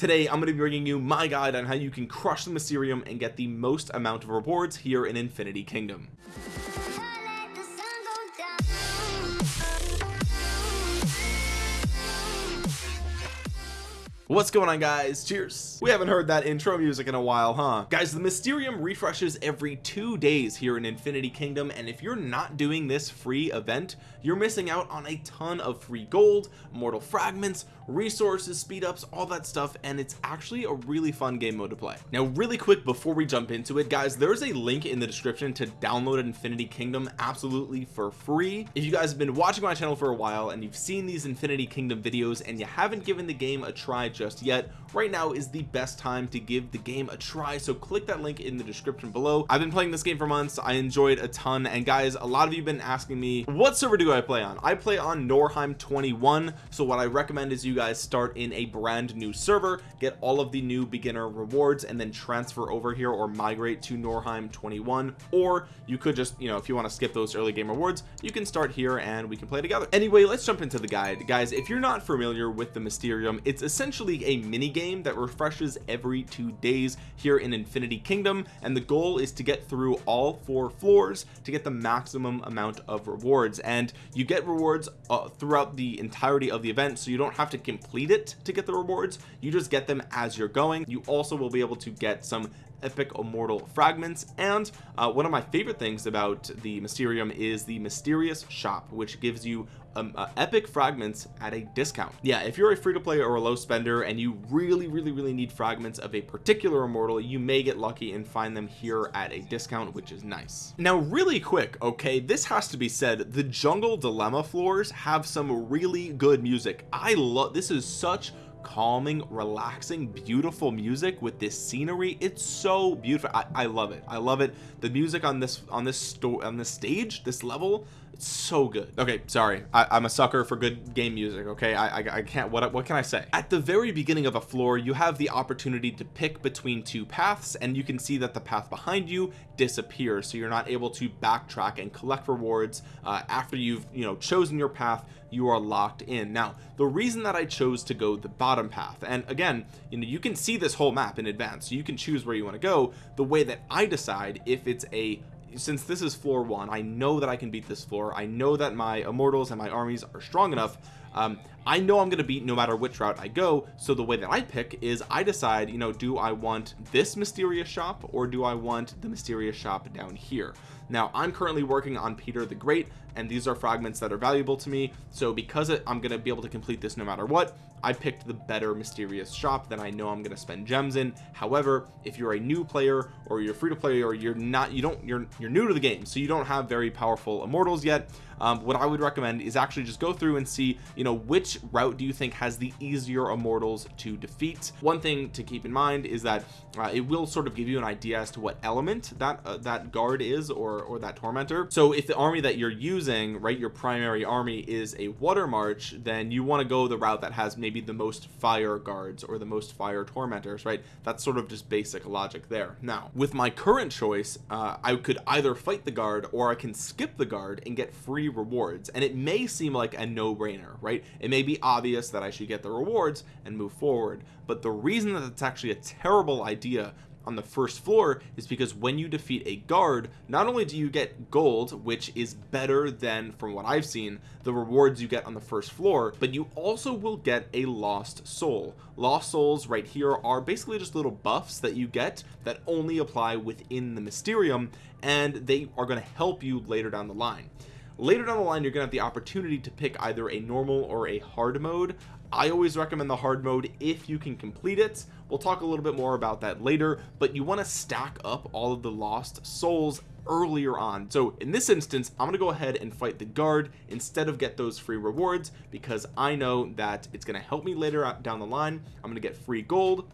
today I'm going to be bringing you my guide on how you can crush the Mysterium and get the most amount of rewards here in Infinity Kingdom. What's going on guys? Cheers. We haven't heard that intro music in a while huh? Guys the Mysterium refreshes every two days here in Infinity Kingdom and if you're not doing this free event you're missing out on a ton of free gold mortal fragments resources speed ups all that stuff and it's actually a really fun game mode to play. Now really quick before we jump into it guys there's a link in the description to download Infinity Kingdom absolutely for free. If you guys have been watching my channel for a while and you've seen these Infinity Kingdom videos and you haven't given the game a try just yet right now is the best time to give the game a try so click that link in the description below. I've been playing this game for months. I enjoyed a ton and guys a lot of you have been asking me what server do I play on? I play on Norheim 21 so what I recommend is you guys start in a brand new server get all of the new beginner rewards and then transfer over here or migrate to Norheim 21 or you could just you know if you want to skip those early game rewards you can start here and we can play together. Anyway let's jump into the guide. Guys if you're not familiar with the Mysterium it's essentially a mini game that refreshes every two days here in Infinity Kingdom and the goal is to get through all four floors to get the maximum amount of rewards. And you get rewards uh, throughout the entirety of the event so you don't have to complete it to get the rewards. You just get them as you're going. You also will be able to get some epic immortal fragments. And uh, one of my favorite things about the Mysterium is the mysterious shop which gives you um, uh, epic fragments at a discount. Yeah if you're a free-to-play or a low spender and you really really really need fragments of a particular immortal you may get lucky and find them here at a discount which is nice. Now really quick okay this has to be said the jungle dilemma floors have some really good music. I love this is such calming relaxing beautiful music with this scenery. It's so beautiful I, I love it. I love it. The music on this on this store on this stage this level it's so good. Okay sorry. I, am a sucker for good game music okay? I, I, I can't what what can I say? At the very beginning of a floor you have the opportunity to pick between two paths and you can see that the path behind you disappears so you're not able to backtrack and collect rewards uh, after you've you know chosen your path you are locked in. Now the reason that I chose to go the bottom path and again you know you can see this whole map in advance. So you can choose where you want to go. The way that I decide if it's a since this is floor one I know that I can beat this floor I know that my immortals and my armies are strong enough. Um, I know I'm gonna beat no matter which route I go. So the way that I pick is I decide you know do I want this mysterious shop or do I want the mysterious shop down here? Now I'm currently working on Peter the Great and these are fragments that are valuable to me. So because it, I'm gonna be able to complete this no matter what I picked the better mysterious shop that I know I'm going to spend gems in. However if you're a new player or you're free to play or you're not you don't you're you're new to the game so you don't have very powerful immortals yet um, what I would recommend is actually just go through and see you know which route do you think has the easier immortals to defeat. One thing to keep in mind is that uh, it will sort of give you an idea as to what element that uh, that guard is or or that tormentor. So if the army that you're using right your primary army is a water march then you want to go the route that has maybe the most fire guards or the most fire tormentors right? That's sort of just basic logic there. Now with my current choice uh, I could either fight the guard or I can skip the guard and get free rewards. And it may seem like a no-brainer right? It may be obvious that I should get the rewards and move forward. But the reason that it's actually a terrible idea on the first floor is because when you defeat a guard not only do you get gold which is better than from what I've seen the rewards you get on the first floor but you also will get a lost soul. Lost souls right here are basically just little buffs that you get that only apply within the Mysterium and they are going to help you later down the line. Later down the line you're gonna have the opportunity to pick either a normal or a hard mode. I always recommend the hard mode if you can complete it we'll talk a little bit more about that later but you want to stack up all of the lost souls earlier on. So in this instance I'm gonna go ahead and fight the guard instead of get those free rewards because I know that it's gonna help me later down the line. I'm gonna get free gold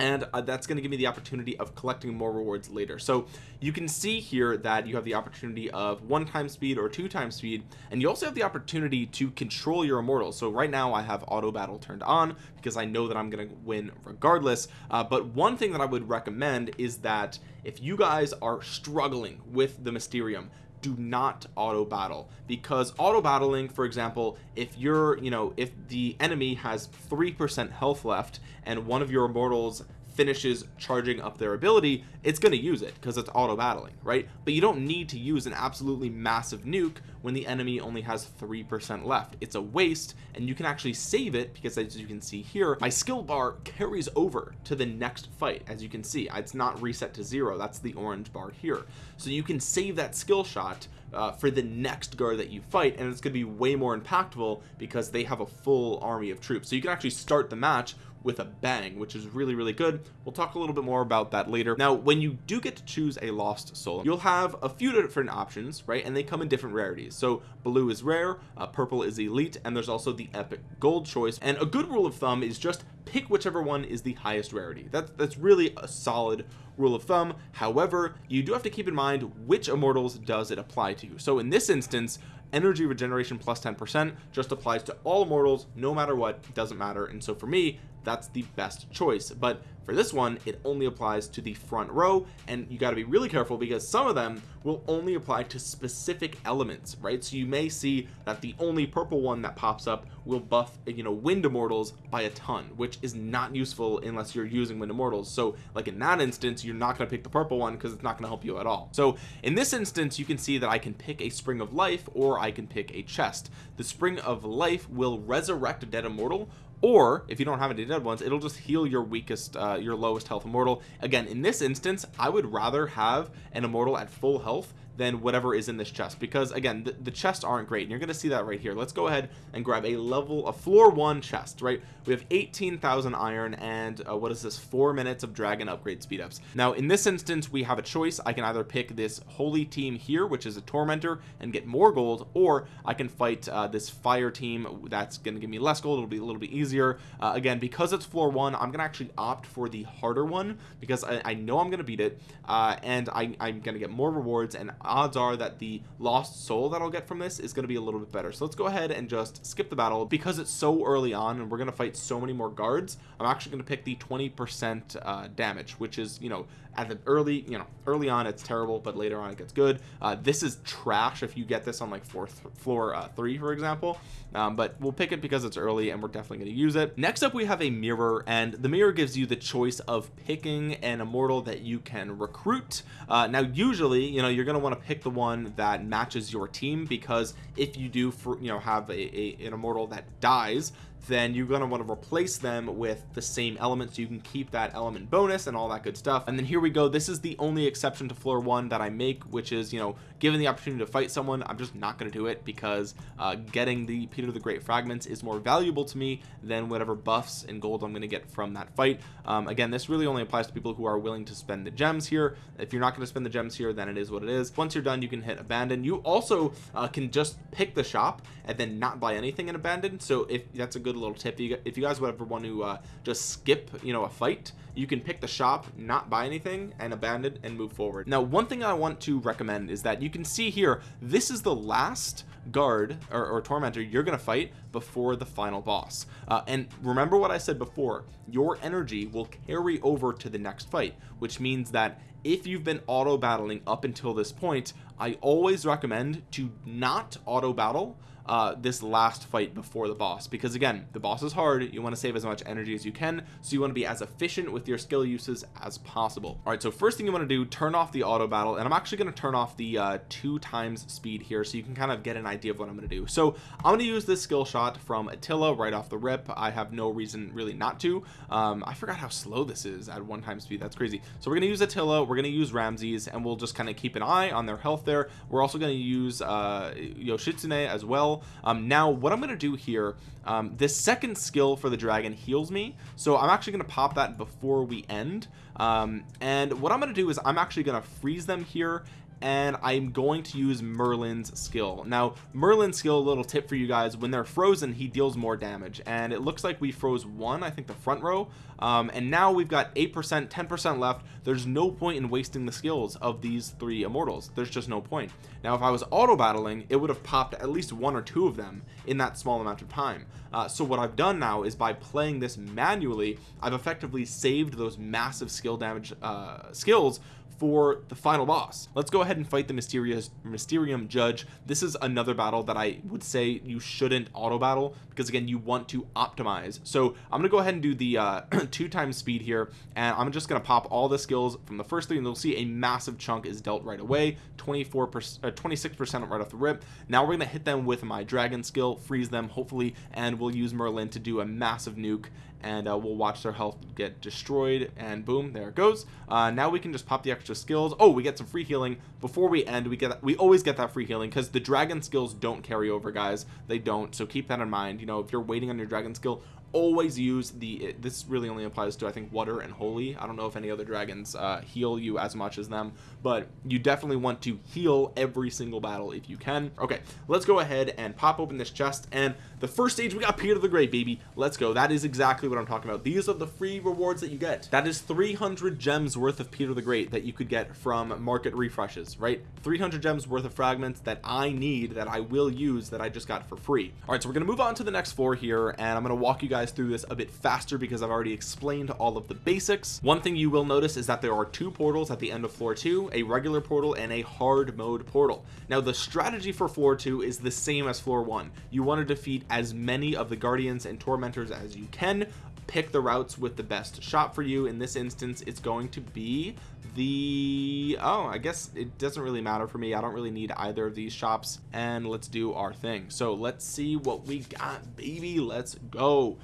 and uh, that's going to give me the opportunity of collecting more rewards later. So you can see here that you have the opportunity of one time speed or two time speed and you also have the opportunity to control your immortals. So right now I have auto battle turned on because I know that I'm going to win regardless. Uh, but one thing that I would recommend is that if you guys are struggling with the Mysterium do not auto battle. Because auto battling for example if you're you know if the enemy has three percent health left and one of your immortals finishes charging up their ability it's going to use it because it's auto battling right? But you don't need to use an absolutely massive nuke when the enemy only has three percent left. It's a waste and you can actually save it because as you can see here my skill bar carries over to the next fight as you can see. It's not reset to zero. That's the orange bar here. So you can save that skill shot uh, for the next guard that you fight and it's going to be way more impactful because they have a full army of troops. So you can actually start the match with a bang which is really really good. We'll talk a little bit more about that later. Now when you do get to choose a lost soul you'll have a few different options right? And they come in different rarities. So blue is rare uh, purple is elite and there's also the epic gold choice. And a good rule of thumb is just pick whichever one is the highest rarity. That's that's really a solid rule of thumb. However you do have to keep in mind which immortals does it apply to so in this instance energy regeneration plus 10 percent just applies to all immortals no matter what doesn't matter. And so for me that's the best choice. But for this one it only applies to the front row and you got to be really careful because some of them will only apply to specific elements right? So you may see that the only purple one that pops up will buff you know wind immortals by a ton which is not useful unless you're using wind immortals. So like in that instance you're not going to pick the purple one because it's not going to help you at all. So in this instance you can see that I can pick a spring of life or I can pick a chest. The spring of life will resurrect a dead immortal or if you don't have any dead ones it'll just heal your weakest uh, your lowest health immortal. Again in this instance I would rather have an immortal at full health than whatever is in this chest. Because again the, the chests aren't great and you're gonna see that right here. Let's go ahead and grab a level a floor one chest right? We have 18,000 iron and uh, what is this four minutes of dragon upgrade speed ups. Now in this instance we have a choice. I can either pick this holy team here which is a tormentor and get more gold or I can fight uh, this fire team that's gonna give me less gold. It'll be a little bit easier. Uh, again because it's floor one I'm gonna actually opt for the harder one because I, I know I'm gonna beat it uh, and I, I'm gonna get more rewards and odds are that the lost soul that I'll get from this is going to be a little bit better. So let's go ahead and just skip the battle. Because it's so early on and we're going to fight so many more guards I'm actually going to pick the 20% uh, damage which is you know at the early you know early on it's terrible but later on it gets good. Uh, this is trash if you get this on like fourth floor uh, three for example. Um, but we'll pick it because it's early and we're definitely going to use it. Next up we have a mirror and the mirror gives you the choice of picking an immortal that you can recruit. Uh, now usually you know you're going to want to pick the one that matches your team because if you do for you know have a, a an immortal that dies then you're going to want to replace them with the same element so you can keep that element bonus and all that good stuff. And then here we go. This is the only exception to floor one that I make which is you know given the opportunity to fight someone I'm just not going to do it because uh, getting the Peter the Great fragments is more valuable to me than whatever buffs and gold I'm going to get from that fight. Um, again this really only applies to people who are willing to spend the gems here. If you're not going to spend the gems here then it is what it is. Once you're done you can hit abandon. You also uh, can just pick the shop and then not buy anything in abandon. So if that's a good little tip. If you guys would ever want to uh, just skip you know a fight you can pick the shop not buy anything and abandon and move forward. Now one thing I want to recommend is that you can see here this is the last guard or, or tormentor you're gonna fight before the final boss. Uh, and remember what I said before your energy will carry over to the next fight which means that if you've been auto battling up until this point I always recommend to not auto battle uh, this last fight before the boss. Because again the boss is hard. You want to save as much energy as you can so you want to be as efficient with your skill uses as possible. All right so first thing you want to do turn off the auto battle and I'm actually going to turn off the uh, two times speed here so you can kind of get an idea of what I'm going to do. So I'm going to use this skill shot from Attila right off the rip. I have no reason really not to. Um, I forgot how slow this is at one time speed. That's crazy. So we're going to use Attila we're going to use Ramses and we'll just kind of keep an eye on their health there. We're also going to use uh, Yoshitsune as well um, now what I'm going to do here um, this second skill for the dragon heals me so I'm actually going to pop that before we end. Um, and what I'm going to do is I'm actually going to freeze them here and I'm going to use Merlin's skill. Now Merlin's skill a little tip for you guys when they're frozen he deals more damage and it looks like we froze one I think the front row um, and now we've got 8% 10% left. There's no point in wasting the skills of these three immortals. There's just no point. Now if I was auto battling it would have popped at least one or two of them in that small amount of time. Uh, so what I've done now is by playing this manually I've effectively saved those massive skill damage uh, skills for the final boss. Let's go ahead and fight the mysterious mysterium judge. This is another battle that I would say you shouldn't auto battle because again you want to optimize. So I'm gonna go ahead and do the uh, two times speed here and I'm just gonna pop all the skills from the first three and you'll see a massive chunk is dealt right away 24 percent 26 percent right off the rip. Now we're gonna hit them with my dragon skill freeze them hopefully and we'll use Merlin to do a massive nuke and uh, we'll watch their health get destroyed and boom there it goes. Uh, now we can just pop the extra skills. Oh we get some free healing. Before we end we get we always get that free healing because the dragon skills don't carry over guys. They don't so keep that in mind. You know if you're waiting on your dragon skill always use the this really only applies to I think water and holy. I don't know if any other dragons uh, heal you as much as them but you definitely want to heal every single battle if you can. Okay let's go ahead and pop open this chest and the first stage we got Peter the Great baby. Let's go. That is exactly what I'm talking about. These are the free rewards that you get. That is 300 gems worth of Peter the Great that you could get from market refreshes right? 300 gems worth of fragments that I need that I will use that I just got for free. All right so we're gonna move on to the next floor here and I'm gonna walk you guys through this a bit faster because I've already explained all of the basics. One thing you will notice is that there are two portals at the end of floor two a regular portal and a hard mode portal. Now the strategy for floor two is the same as floor one. You want to defeat as many of the guardians and tormentors as you can. Pick the routes with the best shot for you. In this instance it's going to be the oh I guess it doesn't really matter for me. I don't really need either of these shops. And let's do our thing. So let's see what we got baby. Let's go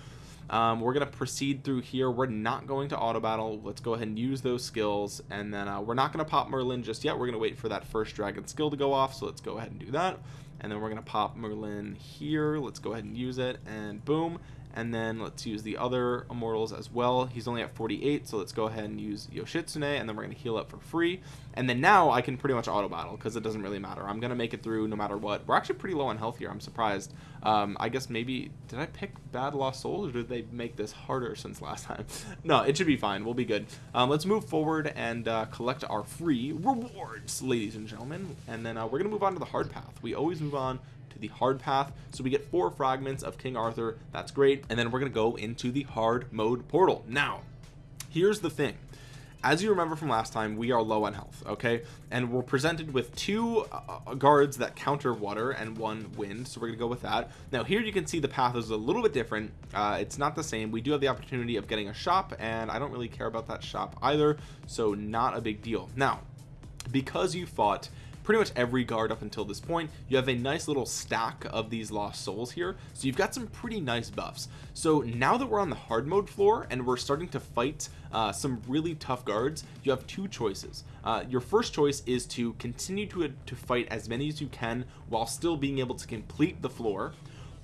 um, we're gonna proceed through here. We're not going to auto battle. Let's go ahead and use those skills and then uh, we're not gonna pop Merlin just yet. We're gonna wait for that first dragon skill to go off so let's go ahead and do that. And then we're gonna pop Merlin here. Let's go ahead and use it and boom and then let's use the other immortals as well. He's only at 48 so let's go ahead and use Yoshitsune and then we're going to heal up for free. And then now I can pretty much auto battle because it doesn't really matter. I'm gonna make it through no matter what. We're actually pretty low on health here I'm surprised. Um, I guess maybe did I pick bad lost souls or did they make this harder since last time? No it should be fine. We'll be good. Um, let's move forward and uh, collect our free rewards ladies and gentlemen. And then uh, we're gonna move on to the hard path. We always move on to the hard path. So we get four fragments of King Arthur. That's great. And then we're gonna go into the hard mode portal. Now here's the thing. As you remember from last time we are low on health okay? And we're presented with two uh, uh, guards that counter water and one wind. So we're gonna go with that. Now here you can see the path is a little bit different. Uh, it's not the same. We do have the opportunity of getting a shop and I don't really care about that shop either. So not a big deal. Now because you fought pretty much every guard up until this point you have a nice little stack of these lost souls here. So you've got some pretty nice buffs. So now that we're on the hard mode floor and we're starting to fight uh, some really tough guards you have two choices. Uh, your first choice is to continue to, to fight as many as you can while still being able to complete the floor.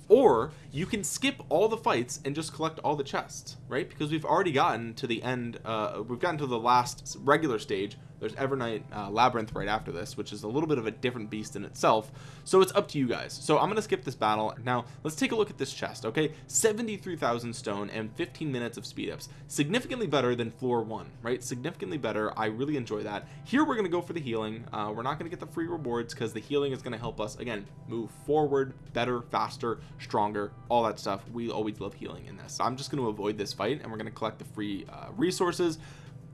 Or you can skip all the fights and just collect all the chests right? Because we've already gotten to the end uh, we've gotten to the last regular stage there's Evernight uh, Labyrinth right after this which is a little bit of a different beast in itself. So it's up to you guys. So I'm gonna skip this battle. Now let's take a look at this chest okay? 73,000 stone and 15 minutes of speed ups. Significantly better than floor one right? Significantly better. I really enjoy that. Here we're gonna go for the healing. Uh, we're not gonna get the free rewards because the healing is gonna help us again move forward better faster stronger all that stuff. We always love healing in this. So I'm just going to avoid this fight and we're going to collect the free uh, resources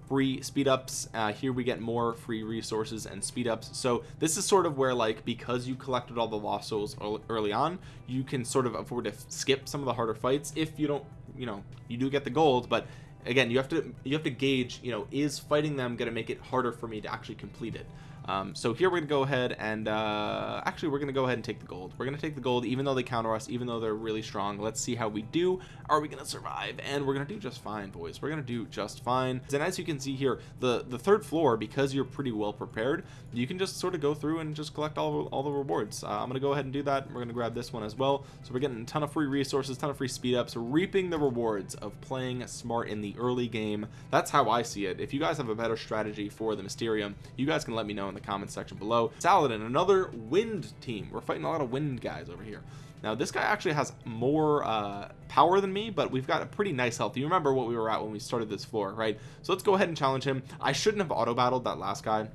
free speed ups. Uh, here we get more free resources and speed ups. So this is sort of where like because you collected all the lost souls early on you can sort of afford to skip some of the harder fights if you don't you know you do get the gold. But again you have to you have to gauge you know is fighting them going to make it harder for me to actually complete it um, so here we're gonna go ahead and uh, actually we're gonna go ahead and take the gold. We're gonna take the gold even though they counter us even though they're really strong. Let's see how we do. Are we gonna survive? And we're gonna do just fine boys. We're gonna do just fine. And as you can see here the the third floor because you're pretty well prepared you can just sort of go through and just collect all, all the rewards. Uh, I'm gonna go ahead and do that. We're gonna grab this one as well. So we're getting a ton of free resources ton of free speed ups reaping the rewards of playing smart in the early game. That's how I see it. If you guys have a better strategy for the Mysterium you guys can let me know in the comments section below. Saladin another wind team. We're fighting a lot of wind guys over here. Now this guy actually has more uh, power than me but we've got a pretty nice health. You remember what we were at when we started this floor right? So let's go ahead and challenge him. I shouldn't have auto battled that last guy.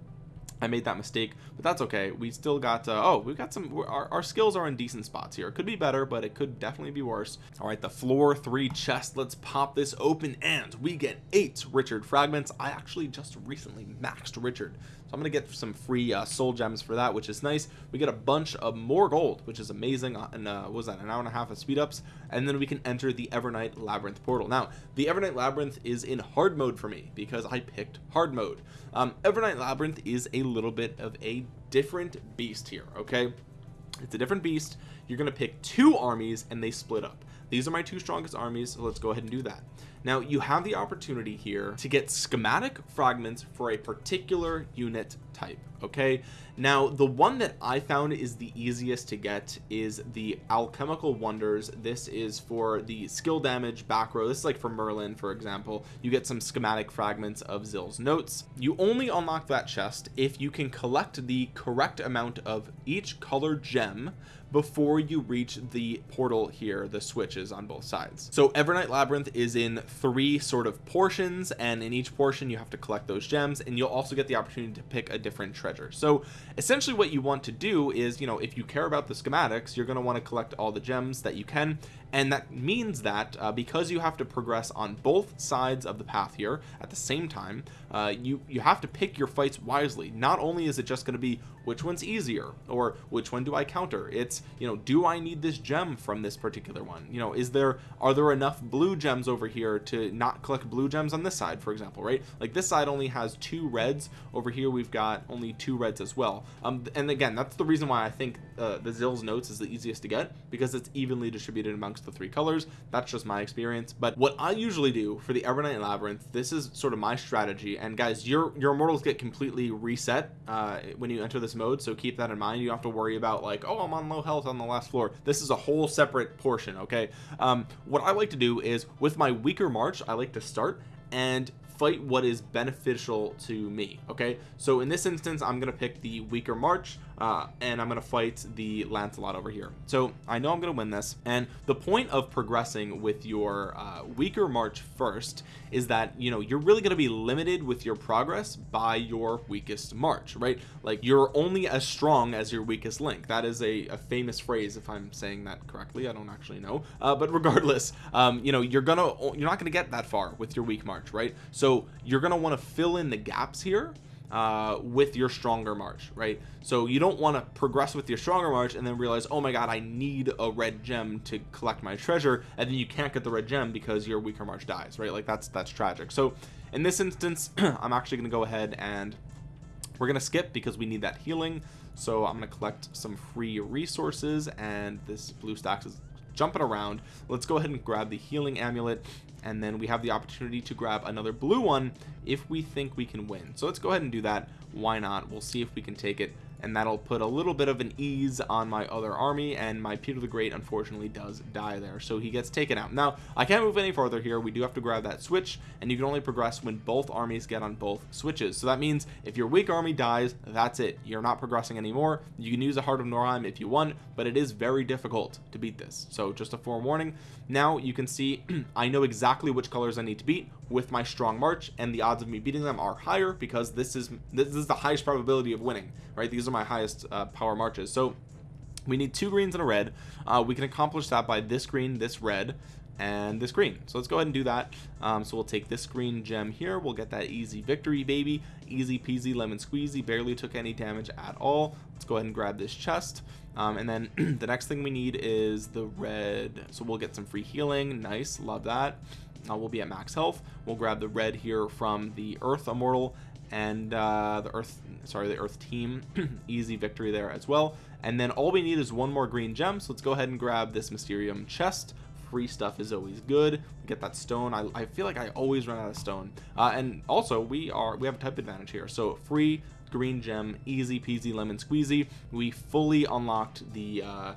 I made that mistake but that's okay. We still got uh, oh we've got some our, our skills are in decent spots here. It could be better but it could definitely be worse. All right the floor three chest. Let's pop this open and we get eight Richard fragments. I actually just recently maxed Richard I'm gonna get some free uh, soul gems for that which is nice. We get a bunch of more gold which is amazing uh, and uh, was that an hour and a half of speed ups? And then we can enter the Evernight labyrinth portal. Now the Evernight labyrinth is in hard mode for me because I picked hard mode. Um, Evernight labyrinth is a little bit of a different beast here okay? It's a different beast. You're to pick two armies and they split up these are my two strongest armies so let's go ahead and do that. Now you have the opportunity here to get schematic fragments for a particular unit type okay? Now the one that I found is the easiest to get is the alchemical wonders. This is for the skill damage back row. This is like for Merlin for example. You get some schematic fragments of Zill's notes. You only unlock that chest if you can collect the correct amount of each color gem before you reach the portal here the switches on both sides. So Evernight Labyrinth is in three sort of portions and in each portion you have to collect those gems and you'll also get the opportunity to pick a different treasure. So essentially what you want to do is you know if you care about the schematics you're going to want to collect all the gems that you can and that means that uh, because you have to progress on both sides of the path here at the same time uh, you you have to pick your fights wisely. Not only is it just going to be which one's easier or which one do I counter? It's you know do I need this gem from this particular one? You know is there are there enough blue gems over here to not collect blue gems on this side for example right? Like this side only has two reds. Over here we've got only two reds as well. Um and again that's the reason why I think uh, the Zill's notes is the easiest to get because it's evenly distributed amongst the three colors. That's just my experience. But what I usually do for the Evernight Labyrinth this is sort of my strategy. And guys your your immortals get completely reset uh, when you enter this mode. So keep that in mind. You don't have to worry about like oh I'm on low health on the last floor. This is a whole separate portion okay? Um, what I like to do is with my weaker March I like to start and fight what is beneficial to me okay? So in this instance I'm gonna pick the weaker March uh, and I'm gonna fight the Lancelot over here. So I know I'm gonna win this and the point of progressing with your uh, weaker March first is that you know you're really gonna be limited with your progress by your weakest March right? Like you're only as strong as your weakest link. That is a, a famous phrase if I'm saying that correctly. I don't actually know. Uh, but regardless um, you know you're gonna you're not gonna get that far with your weak March right? So you're gonna want to fill in the gaps here uh, with your stronger March right? So you don't want to progress with your stronger March and then realize oh my god I need a red gem to collect my treasure and then you can't get the red gem because your weaker March dies right? Like that's that's tragic. So in this instance I'm actually gonna go ahead and we're gonna skip because we need that healing. So I'm gonna collect some free resources and this BlueStacks is jumping around. Let's go ahead and grab the healing amulet and then we have the opportunity to grab another blue one if we think we can win. So let's go ahead and do that. Why not? We'll see if we can take it and that'll put a little bit of an ease on my other army and my Peter the Great unfortunately does die there so he gets taken out. Now I can't move any further here. We do have to grab that switch and you can only progress when both armies get on both switches. So that means if your weak army dies that's it. You're not progressing anymore. You can use a Heart of Norheim if you want but it is very difficult to beat this. So just a forewarning. Now you can see I know exactly which colors I need to beat with my strong march and the odds of me beating them are higher because this is this is the highest probability of winning right? These are my highest uh, power marches. So we need two greens and a red. Uh, we can accomplish that by this green this red and this green. So let's go ahead and do that. Um, so we'll take this green gem here. We'll get that easy victory baby. Easy peasy lemon squeezy. Barely took any damage at all. Let's go ahead and grab this chest. Um, and then the next thing we need is the red. So we'll get some free healing. Nice. Love that uh, we'll be at max health. We'll grab the red here from the earth immortal and uh, the earth sorry the earth team. Easy victory there as well. And then all we need is one more green gem so let's go ahead and grab this mysterium chest. Free stuff is always good. Get that stone. I, I feel like I always run out of stone. Uh, and also we are we have a type advantage here. So free green gem easy peasy lemon squeezy. We fully unlocked the uh,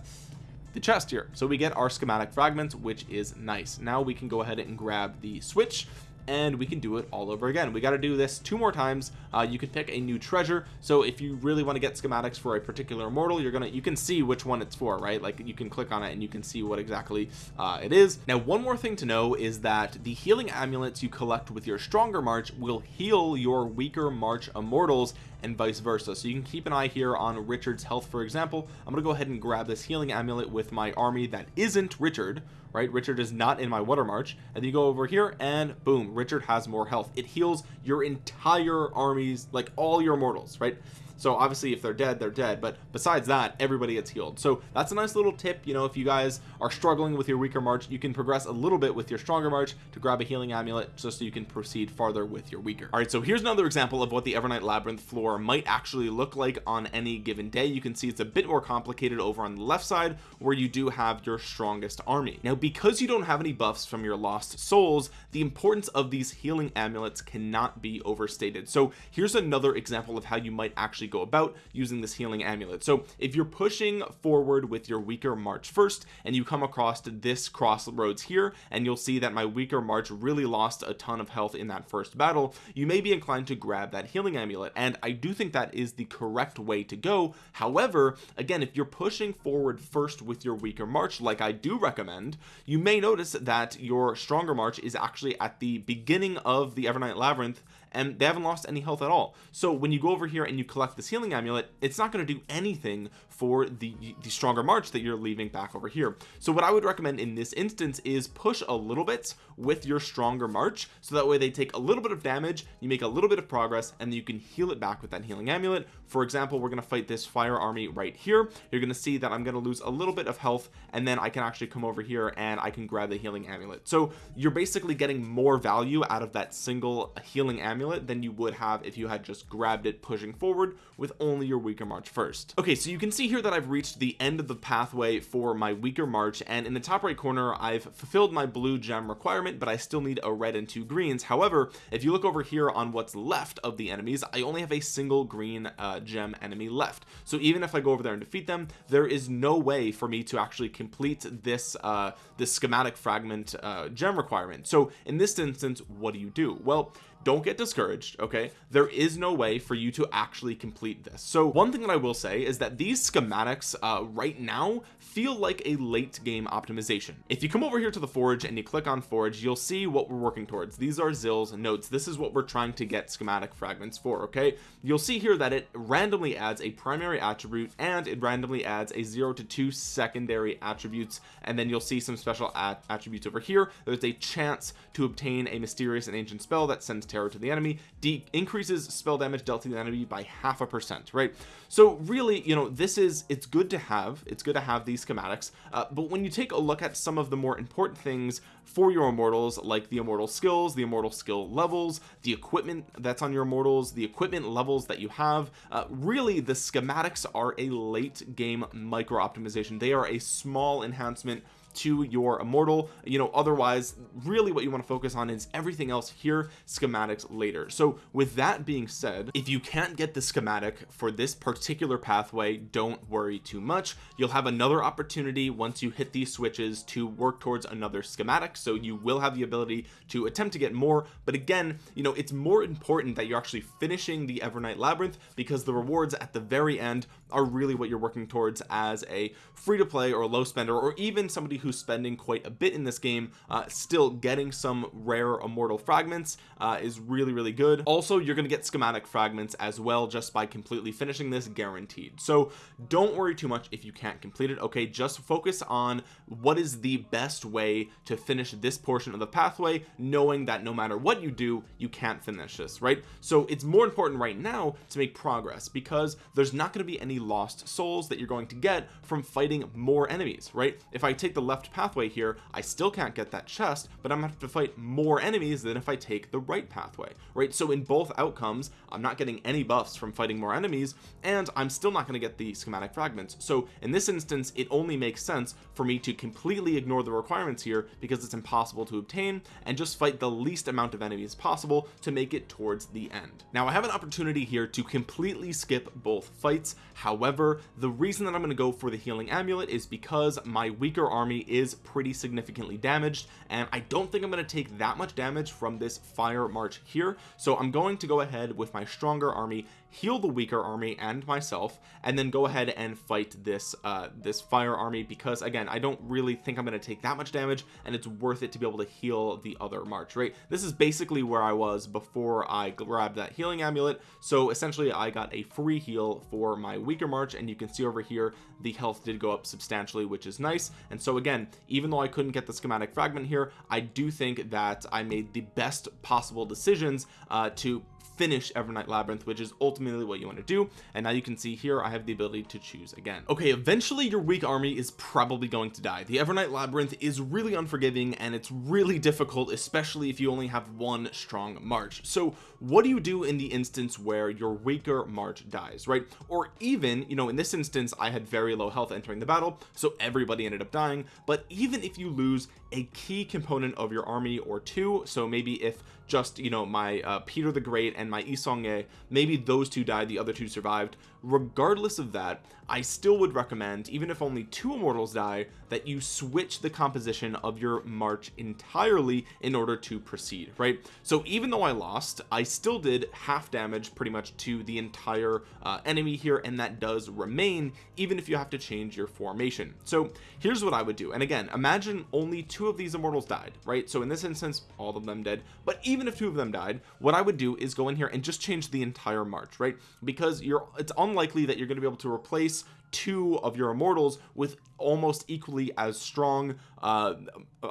the chest here. So we get our schematic fragments which is nice. Now we can go ahead and grab the switch and we can do it all over again. We got to do this two more times. Uh, you could pick a new treasure. So if you really want to get schematics for a particular immortal you're gonna you can see which one it's for right? Like you can click on it and you can see what exactly uh, it is. Now one more thing to know is that the healing amulets you collect with your stronger march will heal your weaker march immortals and vice versa. So you can keep an eye here on Richard's health. For example I'm gonna go ahead and grab this healing amulet with my army that isn't Richard right? Richard is not in my water march. And you go over here and boom Richard has more health. It heals your entire armies like all your mortals right so obviously if they're dead they're dead. But besides that everybody gets healed. So that's a nice little tip. You know if you guys are struggling with your weaker march you can progress a little bit with your stronger march to grab a healing amulet just so you can proceed farther with your weaker. All right so here's another example of what the evernight labyrinth floor might actually look like on any given day. You can see it's a bit more complicated over on the left side where you do have your strongest army. Now because you don't have any buffs from your lost souls the importance of these healing amulets cannot be overstated. So here's another example of how you might actually actually go about using this healing amulet. So if you're pushing forward with your weaker march first and you come across this crossroads here and you'll see that my weaker march really lost a ton of health in that first battle you may be inclined to grab that healing amulet. And I do think that is the correct way to go. However again if you're pushing forward first with your weaker march like I do recommend you may notice that your stronger march is actually at the beginning of the Evernight Labyrinth and they haven't lost any health at all. So when you go over here and you collect this healing amulet it's not going to do anything for the the stronger march that you're leaving back over here. So what I would recommend in this instance is push a little bit with your stronger march so that way they take a little bit of damage you make a little bit of progress and you can heal it back with that healing amulet. For example we're going to fight this fire army right here. You're going to see that I'm going to lose a little bit of health and then I can actually come over here and I can grab the healing amulet. So you're basically getting more value out of that single healing amulet than you would have if you had just grabbed it pushing forward with only your weaker march first. Okay so you can see here that I've reached the end of the pathway for my weaker march and in the top right corner I've fulfilled my blue gem requirement but I still need a red and two greens. However if you look over here on what's left of the enemies I only have a single green uh, gem enemy left. So even if I go over there and defeat them there is no way for me to actually complete this uh this schematic fragment uh gem requirement. So in this instance what do you do? Well don't get discouraged okay? There is no way for you to actually complete this. So one thing that I will say is that these schematics uh, right now feel like a late game optimization. If you come over here to the forge and you click on forge you'll see what we're working towards. These are Zill's notes. This is what we're trying to get schematic fragments for okay? You'll see here that it randomly adds a primary attribute and it randomly adds a zero to two secondary attributes. And then you'll see some special attributes over here. There's a chance to obtain a mysterious and ancient spell that sends terror to the enemy de increases spell damage dealt to the enemy by half a percent right? So really you know this is it's good to have it's good to have these schematics uh, but when you take a look at some of the more important things for your immortals like the immortal skills the immortal skill levels the equipment that's on your immortals the equipment levels that you have uh, really the schematics are a late game micro optimization they are a small enhancement to your immortal. You know otherwise really what you want to focus on is everything else here schematics later. So with that being said if you can't get the schematic for this particular pathway don't worry too much. You'll have another opportunity once you hit these switches to work towards another schematic so you will have the ability to attempt to get more. But again you know it's more important that you're actually finishing the Evernight Labyrinth because the rewards at the very end are really what you're working towards as a free to play or low spender or even somebody who's spending quite a bit in this game uh, still getting some rare immortal fragments uh, is really really good. Also you're gonna get schematic fragments as well just by completely finishing this guaranteed. So don't worry too much if you can't complete it okay? Just focus on what is the best way to finish this portion of the pathway knowing that no matter what you do you can't finish this right? So it's more important right now to make progress because there's not going to be any lost souls that you're going to get from fighting more enemies right? If I take the left pathway here I still can't get that chest but I'm gonna have to fight more enemies than if I take the right pathway right? So in both outcomes I'm not getting any buffs from fighting more enemies and I'm still not going to get the schematic fragments. So in this instance it only makes sense for me to completely ignore the requirements here because it's impossible to obtain and just fight the least amount of enemies possible to make it towards the end. Now I have an opportunity here to completely skip both fights however the reason that I'm going to go for the healing amulet is because my weaker army is pretty significantly damaged and I don't think I'm going to take that much damage from this fire march here. So I'm going to go ahead with my stronger army heal the weaker army and myself and then go ahead and fight this uh this fire army because again I don't really think I'm going to take that much damage and it's worth it to be able to heal the other march right? This is basically where I was before I grabbed that healing amulet. So essentially I got a free heal for my weaker march and you can see over here the health did go up substantially which is nice. And so again even though I couldn't get the schematic fragment here I do think that I made the best possible decisions uh to finish Evernight Labyrinth which is ultimately what you want to do. And now you can see here I have the ability to choose again. Okay eventually your weak army is probably going to die. The Evernight Labyrinth is really unforgiving and it's really difficult especially if you only have one strong march. So what do you do in the instance where your weaker march dies right? Or even you know in this instance I had very low health entering the battle so everybody ended up dying. But even if you lose a key component of your army or two so maybe if just you know my uh, Peter the Great and my Yi maybe those two died the other two survived regardless of that I still would recommend even if only two immortals die that you switch the composition of your march entirely in order to proceed right? So even though I lost I still did half damage pretty much to the entire uh, enemy here and that does remain even if you have to change your formation. So here's what I would do. And again imagine only two of these immortals died right? So in this instance all of them dead. But even if two of them died what I would do is go in here and just change the entire march right? Because you're it's unlikely that you're going to be able to replace two of your immortals with almost equally as strong uh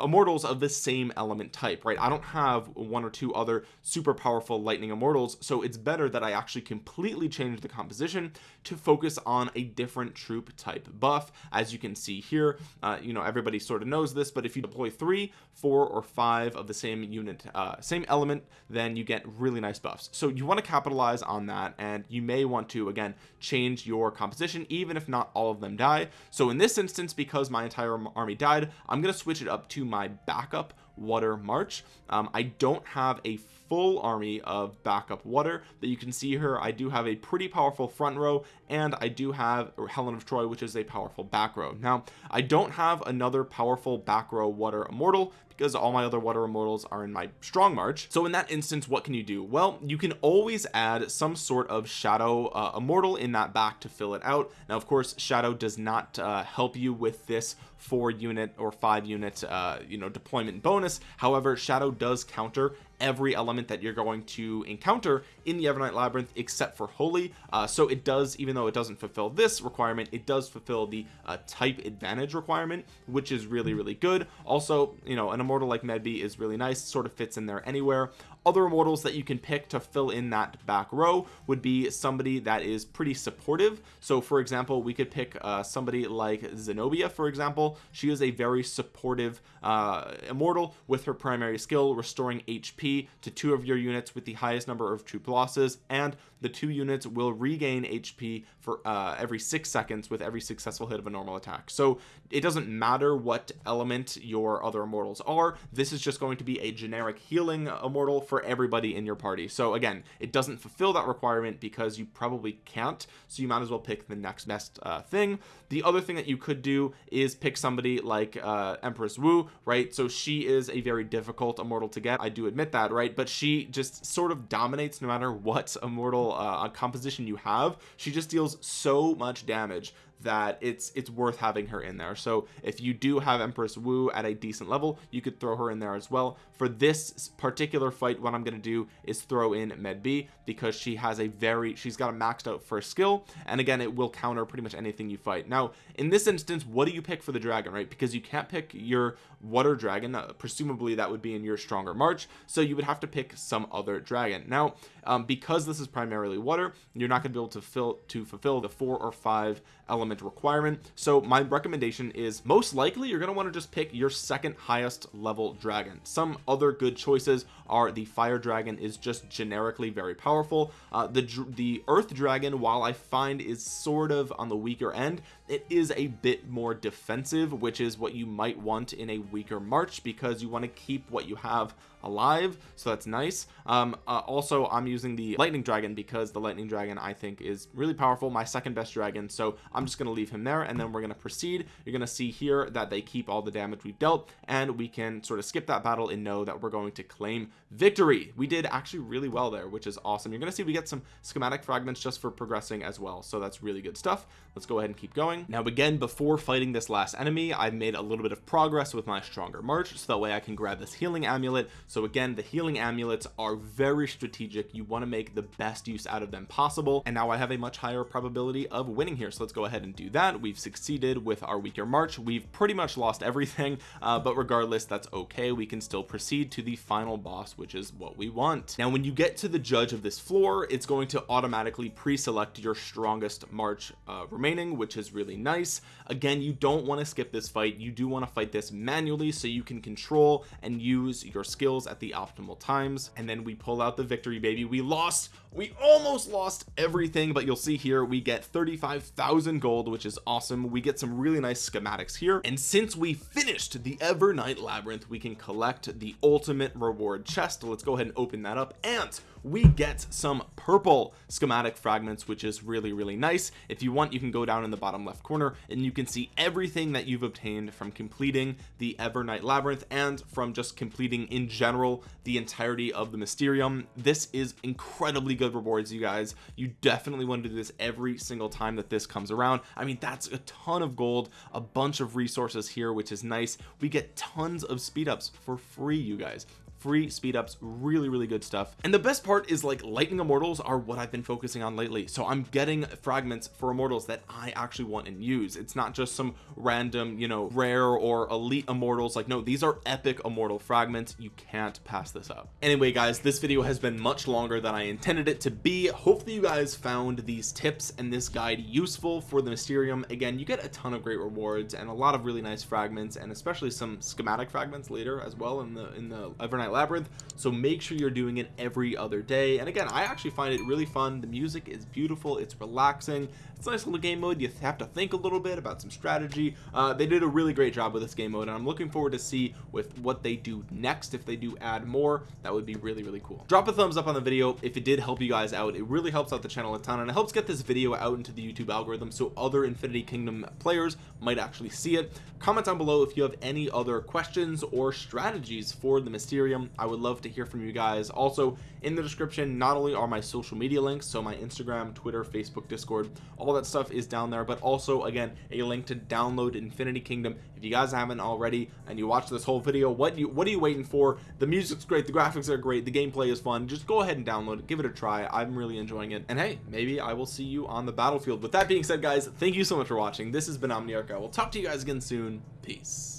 immortals of the same element type right? I don't have one or two other super powerful lightning immortals so it's better that I actually completely change the composition to focus on a different troop type buff. As you can see here uh, you know everybody sort of knows this but if you deploy three four or five of the same unit uh, same element then you get really nice buffs. So you want to capitalize on that and you may want to again change your composition even if not all of them die. So in this instance because my entire army died I'm going to switch it up to my backup water march. Um, I don't have a full army of backup water. That you can see here I do have a pretty powerful front row and I do have Helen of Troy which is a powerful back row. Now I don't have another powerful back row water immortal because all my other water immortals are in my strong march. So in that instance what can you do? Well you can always add some sort of shadow uh, immortal in that back to fill it out. Now of course shadow does not uh, help you with this four unit or five unit uh, you know deployment bonus however shadow does counter every element that you're going to encounter in the Evernight Labyrinth except for holy. Uh, so it does even though it doesn't fulfill this requirement it does fulfill the uh, type advantage requirement which is really really good. Also you know an immortal like Medbay is really nice sort of fits in there anywhere. Other immortals that you can pick to fill in that back row would be somebody that is pretty supportive. So for example we could pick uh, somebody like Zenobia for example. She is a very supportive uh, immortal with her primary skill restoring HP to two of your units with the highest number of troop losses and the two units will regain HP for uh, every six seconds with every successful hit of a normal attack. So it doesn't matter what element your other immortals are this is just going to be a generic healing immortal for everybody in your party. So again it doesn't fulfill that requirement because you probably can't so you might as well pick the next best uh, thing. The other thing that you could do is pick somebody like uh, Empress Wu right? So she is a very difficult immortal to get I do admit that right? But she just sort of dominates no matter what immortal uh, composition you have she just deals so much damage that it's it's worth having her in there. So if you do have Empress Wu at a decent level you could throw her in there as well. For this particular fight what I'm going to do is throw in Medbay because she has a very she's got a maxed out first skill. And again it will counter pretty much anything you fight. Now in this instance what do you pick for the dragon right? Because you can't pick your water dragon. Uh, presumably that would be in your stronger march. So you would have to pick some other dragon. Now um, because this is primarily water you're not going to be able to fill to fulfill the four or five element requirement. So my recommendation is most likely you're going to want to just pick your second highest level dragon. Some other good choices are the fire dragon is just generically very powerful. Uh, the the earth dragon while I find is sort of on the weaker end it is a bit more defensive which is what you might want in a weaker march because you want to keep what you have alive so that's nice. Um uh, also I'm using the lightning dragon because the lightning dragon I think is really powerful my second best dragon so I'm just going to leave him there and then we're going to proceed. You're going to see here that they keep all the damage we've dealt and we can sort of skip that battle and know that we're going to claim victory. We did actually really well there which is awesome. You're going to see we get some schematic fragments just for progressing as well so that's really good stuff. Let's go ahead and keep going now again before fighting this last enemy I've made a little bit of progress with my stronger march so that way I can grab this healing amulet. So again the healing amulets are very strategic. You want to make the best use out of them possible. And now I have a much higher probability of winning here. So let's go ahead and do that. We've succeeded with our weaker march. We've pretty much lost everything uh, but regardless that's okay. We can still proceed to the final boss which is what we want. Now when you get to the judge of this floor it's going to automatically pre-select your strongest march uh, remaining which is really nice. Again you don't want to skip this fight. You do want to fight this manually so you can control and use your skills at the optimal times. And then we pull out the victory baby. We lost we almost lost everything but you'll see here we get 35,000 gold which is awesome. We get some really nice schematics here. And since we finished the Evernight labyrinth we can collect the ultimate reward chest. Let's go ahead and open that up. And we get some purple schematic fragments which is really really nice. If you want you can go down in the bottom left corner and you can see everything that you've obtained from completing the Evernight labyrinth and from just completing in general the entirety of the Mysterium. This is incredibly good rewards you guys. You definitely want to do this every single time that this comes around. I mean that's a ton of gold a bunch of resources here which is nice. We get tons of speed ups for free you guys free speed ups really really good stuff. And the best part is like lightning immortals are what I've been focusing on lately. So I'm getting fragments for immortals that I actually want and use. It's not just some random you know rare or elite immortals. Like no these are epic immortal fragments. You can't pass this up. Anyway guys this video has been much longer than I intended it to be. Hopefully you guys found these tips and this guide useful for the Mysterium. Again you get a ton of great rewards and a lot of really nice fragments and especially some schematic fragments later as well in the in the Evernight labyrinth so make sure you're doing it every other day. And again I actually find it really fun. The music is beautiful it's relaxing it's a nice little game mode. You have to think a little bit about some strategy. Uh, they did a really great job with this game mode and I'm looking forward to see with what they do next if they do add more that would be really really cool. Drop a thumbs up on the video if it did help you guys out. It really helps out the channel a ton and it helps get this video out into the YouTube algorithm so other Infinity Kingdom players might actually see it. Comment down below if you have any other questions or strategies for the Mysterium I would love to hear from you guys. Also in the description not only are my social media links so my Instagram Twitter Facebook Discord all that stuff is down there but also again a link to download Infinity Kingdom. If you guys haven't already and you watch this whole video what you what are you waiting for? The music's great the graphics are great the gameplay is fun. Just go ahead and download it give it a try. I'm really enjoying it. And hey maybe I will see you on the battlefield. With that being said guys thank you so much for watching. This has been Omniarch. I will talk to you guys again soon. Peace